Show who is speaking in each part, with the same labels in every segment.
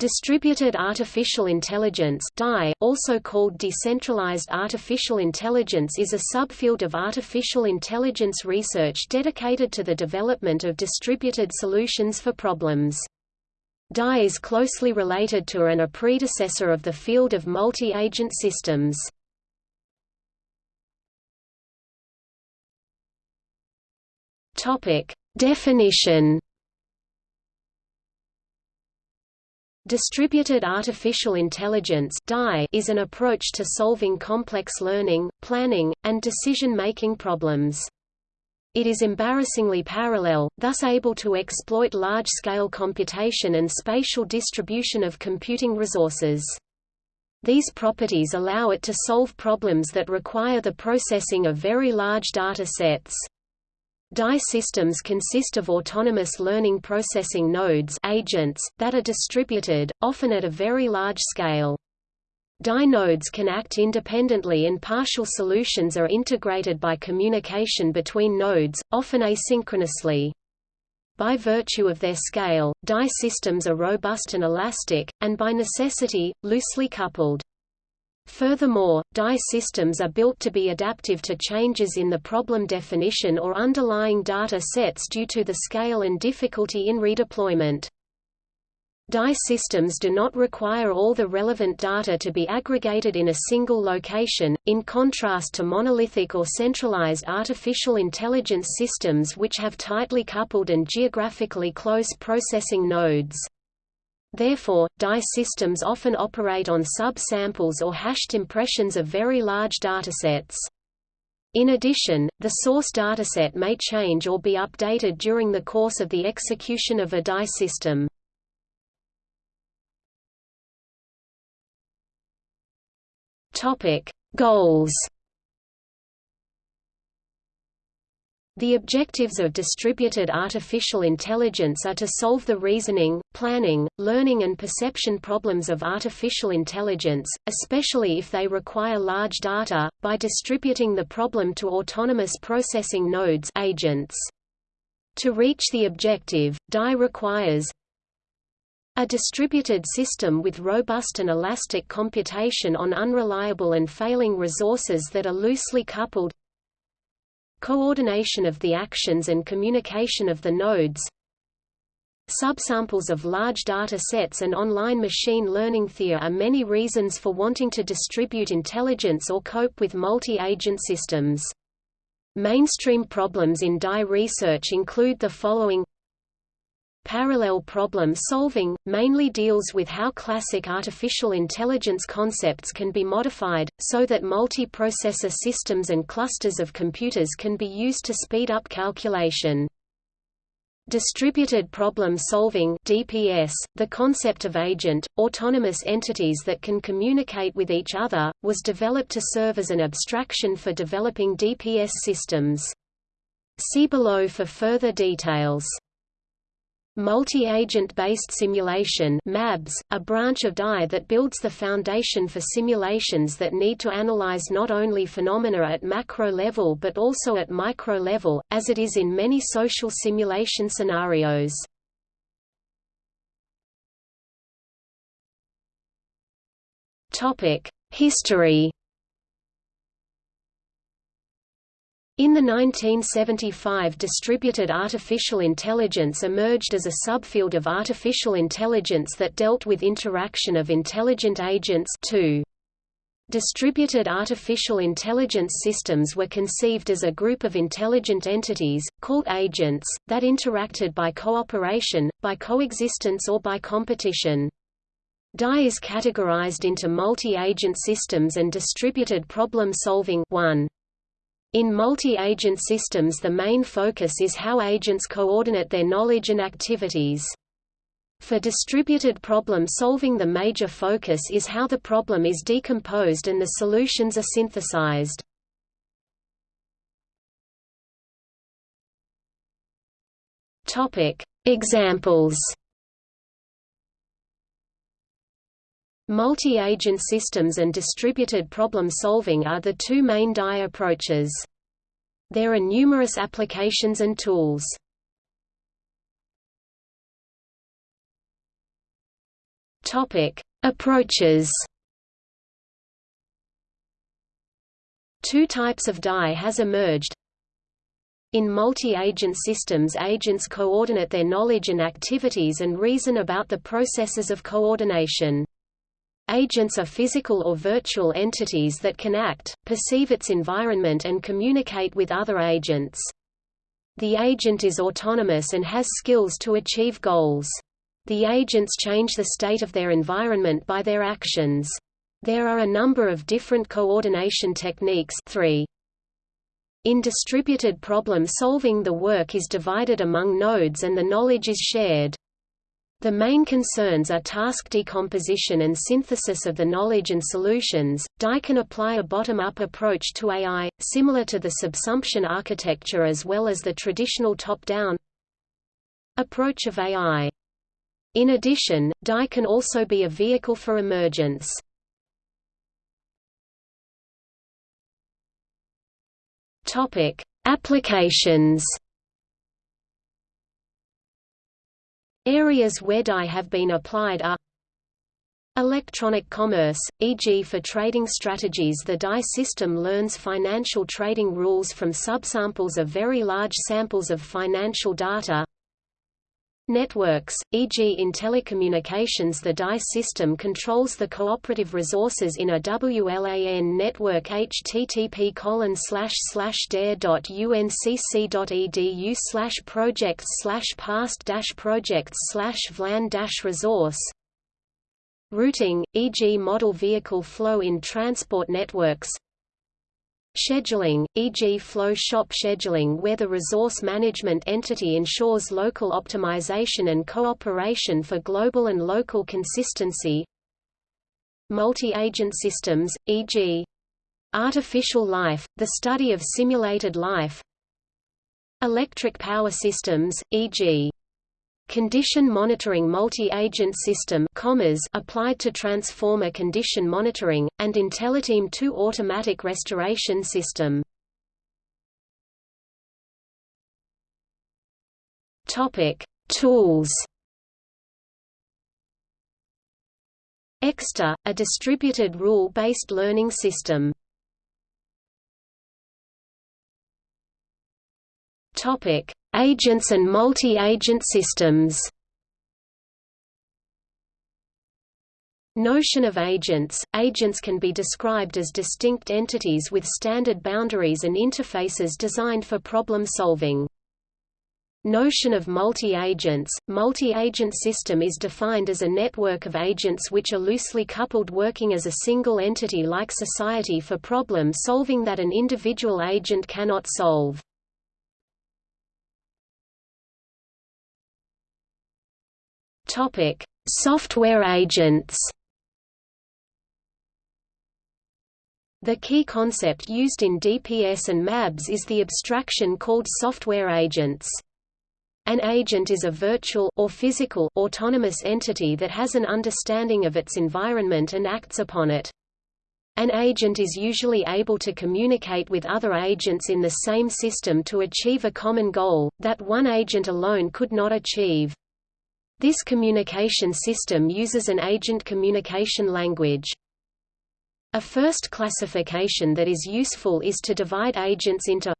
Speaker 1: Distributed Artificial Intelligence also called Decentralized Artificial Intelligence is a subfield of artificial intelligence research dedicated to the development of distributed solutions for problems. DI is closely related to and a predecessor of the field of multi-agent systems. Definition Distributed artificial intelligence is an approach to solving complex learning, planning, and decision-making problems. It is embarrassingly parallel, thus able to exploit large-scale computation and spatial distribution of computing resources. These properties allow it to solve problems that require the processing of very large data sets. DI systems consist of autonomous learning processing nodes agents, that are distributed, often at a very large scale. DI nodes can act independently and partial solutions are integrated by communication between nodes, often asynchronously. By virtue of their scale, DI systems are robust and elastic, and by necessity, loosely coupled. Furthermore, DI systems are built to be adaptive to changes in the problem definition or underlying data sets due to the scale and difficulty in redeployment. DI systems do not require all the relevant data to be aggregated in a single location, in contrast to monolithic or centralized artificial intelligence systems which have tightly coupled and geographically close processing nodes. Therefore, DI systems often operate on sub-samples or hashed impressions of very large datasets. In addition, the source dataset may change or be updated during the course of the execution of a DI system. Goals The objectives of distributed artificial intelligence are to solve the reasoning, planning, learning and perception problems of artificial intelligence, especially if they require large data, by distributing the problem to autonomous processing nodes agents. To reach the objective, DI requires a distributed system with robust and elastic computation on unreliable and failing resources that are loosely coupled coordination of the actions and communication of the nodes Subsamples of large data sets and online machine learning There are many reasons for wanting to distribute intelligence or cope with multi-agent systems. Mainstream problems in DI research include the following Parallel problem solving, mainly deals with how classic artificial intelligence concepts can be modified, so that multi-processor systems and clusters of computers can be used to speed up calculation. Distributed problem solving DPS, the concept of agent, autonomous entities that can communicate with each other, was developed to serve as an abstraction for developing DPS systems. See below for further details. Multi-agent-based simulation MABS, a branch of DI that builds the foundation for simulations that need to analyze not only phenomena at macro level but also at micro level, as it is in many social simulation scenarios. History In the 1975 distributed artificial intelligence emerged as a subfield of artificial intelligence that dealt with interaction of intelligent agents too. Distributed artificial intelligence systems were conceived as a group of intelligent entities, called agents, that interacted by cooperation, by coexistence or by competition. DI is categorized into multi-agent systems and distributed problem-solving 1. In multi-agent systems the main focus is how agents coordinate their knowledge and activities. For distributed problem solving the major focus is how the problem is decomposed and the solutions are synthesized. Examples Multi-agent systems and distributed problem-solving are the two main DI approaches. There are numerous applications and tools. Topic: Approaches. Two types of DI has emerged. In multi-agent systems agents coordinate their knowledge and activities and reason about the processes of coordination. Agents are physical or virtual entities that can act, perceive its environment and communicate with other agents. The agent is autonomous and has skills to achieve goals. The agents change the state of their environment by their actions. There are a number of different coordination techniques 3. In distributed problem solving the work is divided among nodes and the knowledge is shared. The main concerns are task decomposition and synthesis of the knowledge and solutions. DI can apply a bottom-up approach to AI, similar to the subsumption architecture as well as the traditional top-down approach of AI. In addition, DI can also be a vehicle for emergence. Applications Areas where DI have been applied are Electronic commerce, e.g. for trading strategies the DI system learns financial trading rules from subsamples of very large samples of financial data Networks, e.g. in telecommunications the DI system controls the cooperative resources in a WLAN network http colon slash slash dare.uncc.edu slash projects slash past dash projects slash VLAN dash resource Routing, e.g. model vehicle flow in transport networks Scheduling, e.g. flow shop scheduling where the resource management entity ensures local optimization and cooperation for global and local consistency Multi-agent systems, e.g. Artificial life, the study of simulated life Electric power systems, e.g. Condition monitoring multi-agent system applied to transformer condition monitoring, and IntelliTeam 2 automatic restoration system. Tools ECStar, a distributed rule-based learning system. Topic: Agents and multi-agent systems Notion of agents – Agents can be described as distinct entities with standard boundaries and interfaces designed for problem solving. Notion of multi-agents – Multi-agent system is defined as a network of agents which are loosely coupled working as a single entity like society for problem solving that an individual agent cannot solve. Topic: Software agents. The key concept used in DPS and MABS is the abstraction called software agents. An agent is a virtual or physical autonomous entity that has an understanding of its environment and acts upon it. An agent is usually able to communicate with other agents in the same system to achieve a common goal, that one agent alone could not achieve. This communication system uses an agent communication language. A first classification that is useful is to divide agents into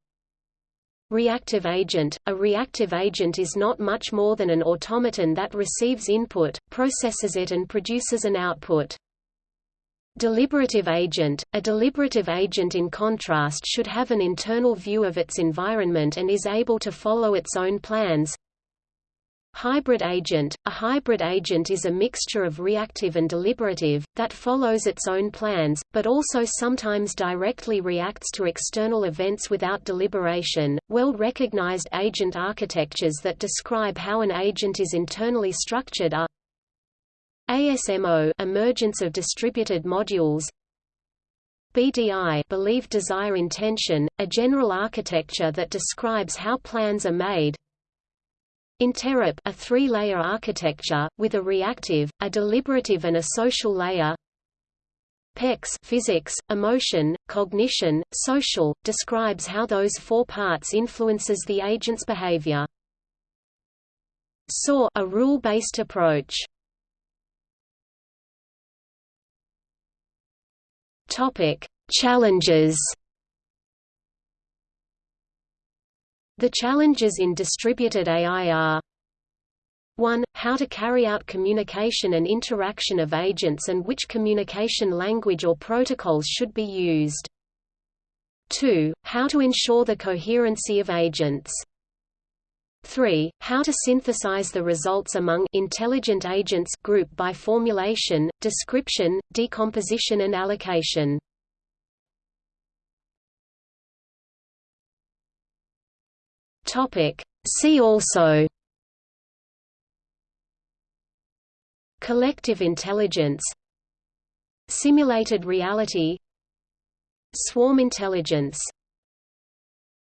Speaker 1: Reactive agent – A reactive agent is not much more than an automaton that receives input, processes it and produces an output. Deliberative agent – A deliberative agent in contrast should have an internal view of its environment and is able to follow its own plans. Hybrid agent – A hybrid agent is a mixture of reactive and deliberative, that follows its own plans, but also sometimes directly reacts to external events without deliberation. Well-recognized agent architectures that describe how an agent is internally structured are ASMO emergence of distributed modules. BDI believe desire intention, a general architecture that describes how plans are made InteRRaP a three-layer architecture, with a reactive, a deliberative and a social layer PECS physics, emotion, cognition, social, describes how those four parts influences the agent's behavior. SOAR a rule-based approach. Topic: Challenges The challenges in distributed AI are 1. How to carry out communication and interaction of agents and which communication language or protocols should be used. 2. How to ensure the coherency of agents. 3. How to synthesize the results among intelligent agents group by formulation, description, decomposition and allocation. Topic. See also Collective intelligence Simulated reality Swarm intelligence